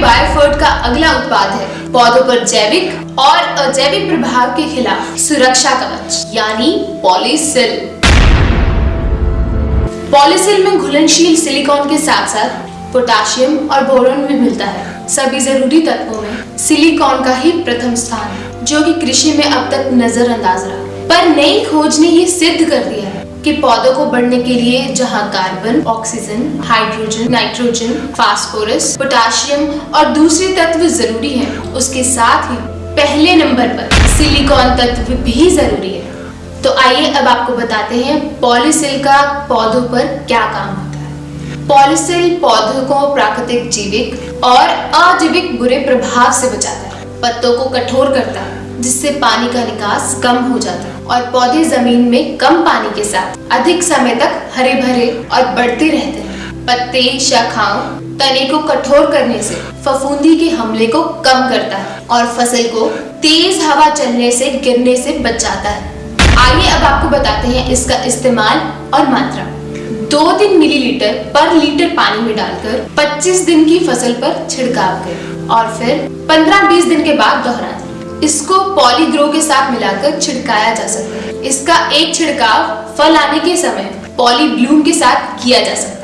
Biofert का अगला उत्पाद है। पौधों पर जैविक और अजैविक प्रभाव के खिलाफ सुरक्षा कवच यानी पॉलीसिल। पॉलीसिल में घुलनशील सिलिकॉन के साथ साथ पोटाशियम और बोरोन भी मिलता है। सभी ज़रूरी तत्वों में सिलिकॉन का ही प्रथम स्थान है जो कि कृषि में अब तक नजरअंदाज रहा। पर नई खोज ने ये सिद्ध कर दिया है कि पौधों को बढ़ने के लिए जहाँ carbon, oxygen, hydrogen, nitrogen, phosphorus, potassium और दूसरे तत्व ज़रूरी हैं, उसके साथ ही पहले नंबर पर सिलिकॉन तत्व भी ज़रूरी है। तो आइए अब आपको बताते हैं पॉलीसिल का पौधों पर क्या काम होता है। पॉलीसिल पौधों को प्राकृतिक, जीविक और अजीविक बुरे प्रभाव से बचाता है, पत्तों को कठोर करता है जिससे पानी का निकास कम हो जाता है और पौधे ज़मीन में कम पानी के साथ अधिक समय तक हरे भरे और बढ़ते रहते हैं। पत्ते, शाखाओं, तने को कठोर करने से फफूंदी के हमले को कम करता है और फ़सल को तेज हवा चलने से गिरने से बचाता है। आइए अब आपको बताते हैं इसका इस्तेमाल और मात्रा। दो तीन मिलीलीटर पर लीटर पानी में डालकर 25 दिन की फ़सल पर छिड़काव करें और फिर 15-20 दिन के बाद दोहरा दें इसको पॉलीग्रो के साथ मिलाकर छिड़काया जा सकता है। इसका एक छिड़काव फल आने के समय पॉली ब्लूम के साथ किया जा सकता है।